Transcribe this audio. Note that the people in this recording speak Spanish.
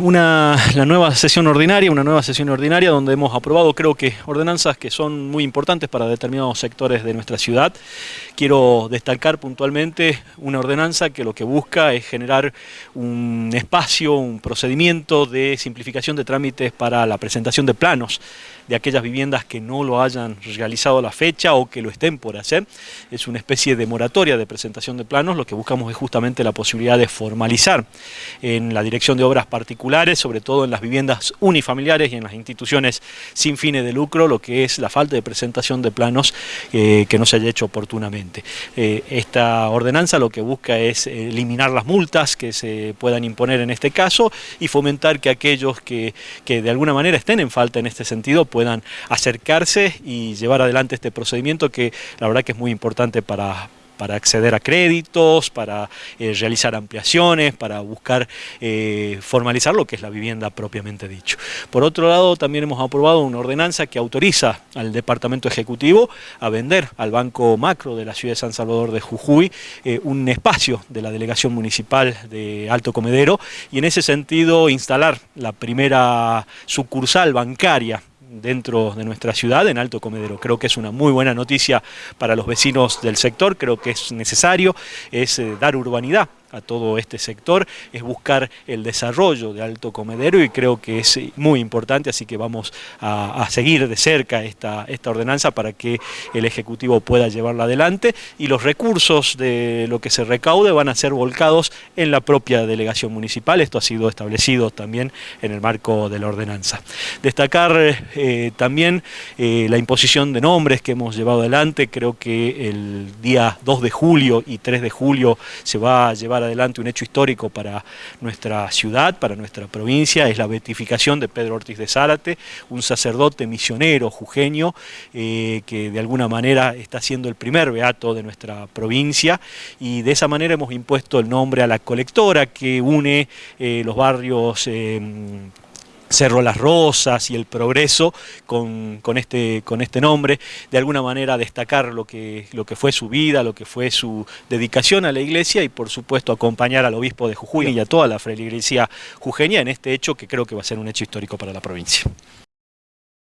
Una, la nueva sesión ordinaria, una nueva sesión ordinaria donde hemos aprobado creo que ordenanzas que son muy importantes para determinados sectores de nuestra ciudad. Quiero destacar puntualmente una ordenanza que lo que busca es generar un espacio, un procedimiento de simplificación de trámites para la presentación de planos de aquellas viviendas que no lo hayan realizado a la fecha o que lo estén por hacer. Es una especie de moratoria de presentación de planos, lo que buscamos es justamente la posibilidad de formalizar en la dirección de obras particulares, sobre todo en las viviendas unifamiliares y en las instituciones sin fines de lucro, lo que es la falta de presentación de planos eh, que no se haya hecho oportunamente. Eh, esta ordenanza lo que busca es eliminar las multas que se puedan imponer en este caso y fomentar que aquellos que, que de alguna manera estén en falta en este sentido puedan acercarse y llevar adelante este procedimiento que la verdad que es muy importante para, para acceder a créditos, para eh, realizar ampliaciones, para buscar eh, formalizar lo que es la vivienda propiamente dicho. Por otro lado, también hemos aprobado una ordenanza que autoriza al Departamento Ejecutivo a vender al Banco Macro de la ciudad de San Salvador de Jujuy eh, un espacio de la Delegación Municipal de Alto Comedero y en ese sentido instalar la primera sucursal bancaria dentro de nuestra ciudad, en Alto Comedero. Creo que es una muy buena noticia para los vecinos del sector, creo que es necesario, es eh, dar urbanidad a todo este sector, es buscar el desarrollo de Alto Comedero y creo que es muy importante, así que vamos a, seguir de cerca esta, esta ordenanza para que el Ejecutivo pueda llevarla adelante. Y los recursos de lo que se recaude van a ser volcados en la propia delegación municipal, esto ha sido establecido también en el marco de la ordenanza. Destacar eh, también eh, la imposición de nombres que hemos llevado adelante, creo que el día 2 de julio y 3 de julio se va a llevar adelante un hecho histórico para nuestra ciudad, para nuestra provincia, es la beatificación de Pedro Ortiz de Zárate, un sacerdote misionero jujeño eh, que de alguna manera está siendo el primer beato de nuestra provincia. Y de esa manera hemos impuesto el nombre a la colectora que une eh, los barrios eh, Cerro Las Rosas y el Progreso con, este, con este nombre, de alguna manera destacar lo que, lo que fue su vida, lo que fue su dedicación a la iglesia y por supuesto acompañar al obispo de Jujuy y a toda la feligresía jujeña en este hecho que creo que va a ser un hecho histórico para la provincia.